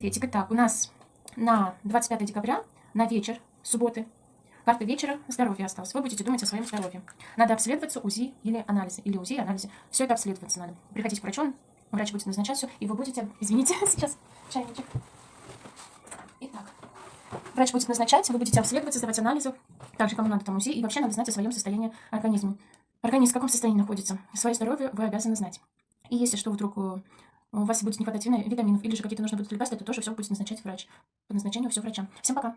Этика. Так, у нас на 25 декабря, на вечер, субботы, карта вечера здоровья осталась. Вы будете думать о своем здоровье. Надо обследоваться УЗИ или анализы. Или УЗИ, анализы. Все это обследоваться надо. Приходите к врачу, врач будет назначать все, и вы будете... Извините, сейчас чайничек. Итак, врач будет назначать, вы будете обследоваться, сдавать анализы. Также кому надо там УЗИ. И вообще надо знать о своем состоянии организма. Организм в каком состоянии находится. Свое здоровье вы обязаны знать. И если что вдруг э, у вас будет не витаминов или же какие-то нужно будут лекарства, то тоже все будет назначать врач. По назначению все врачам. Всем пока!